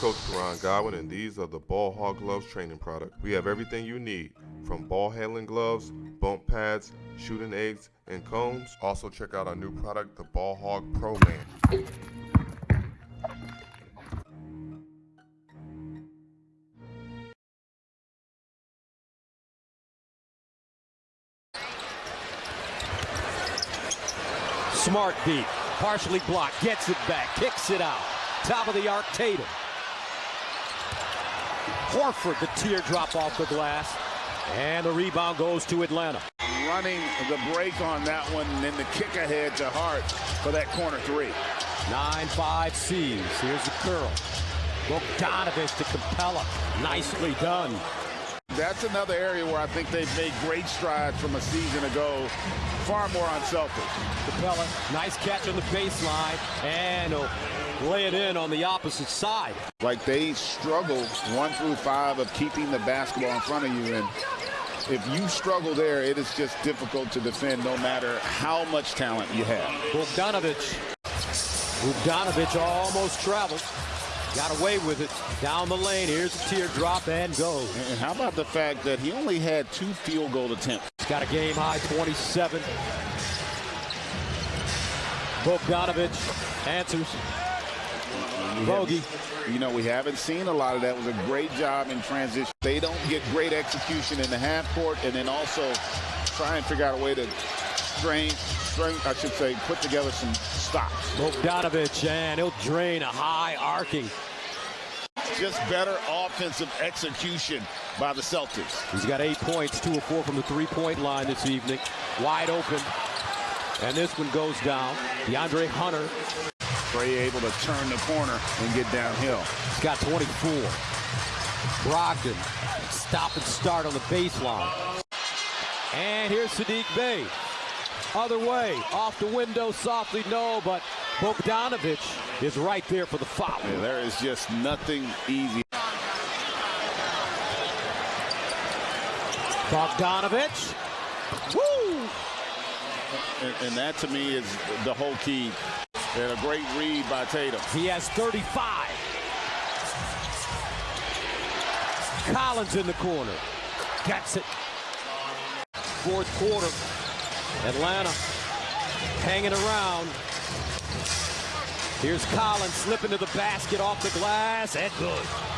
Coach Karan Godwin, and these are the Ball Hog Gloves training product. We have everything you need, from ball handling gloves, bump pads, shooting eggs, and cones. Also check out our new product, the Ball Hog Pro Man. Smart deep, partially blocked, gets it back, kicks it out. Top of the arc, Tatum. Horford, the teardrop off the glass. And the rebound goes to Atlanta. Running the break on that one, and then the kick ahead to Hart for that corner three. 9-5 C's. Here's the curl. Bogdanovich to Capela. Nicely done. That's another area where I think they've made great strides from a season ago. Far more unselfish. Capela, nice catch on the baseline. And he'll lay it in on the opposite side. Like they struggle one through five of keeping the basketball in front of you. And if you struggle there, it is just difficult to defend no matter how much talent you have. Bogdanovich. Bogdanovich almost traveled. Got away with it. Down the lane. Here's a teardrop and goes. And how about the fact that he only had two field goal attempts? He's got a game high 27. Bogdanovich answers. Bogey. You know, we haven't seen a lot of that. It was a great job in transition. They don't get great execution in the half court and then also try and figure out a way to strain, strain I should say, put together some stops. Bogdanovich, and he'll drain a high arcing. Just better offensive execution by the Celtics. He's got eight points, two or four from the three-point line this evening. Wide open. And this one goes down. De'Andre Hunter. Trae able to turn the corner and get downhill. He's got 24. Brogdon, stop and start on the baseline. And here's Sadiq Bey. Other way, off the window softly, no, but Bogdanovich is right there for the foul. Yeah, there is just nothing easy. Bogdanovich. Woo! And, and, that to me is the whole key. And a great read by Tatum. He has 35. Collins in the corner. Gets it. Fourth quarter. Atlanta hanging around. Here's Collins slipping to the basket off the glass and good.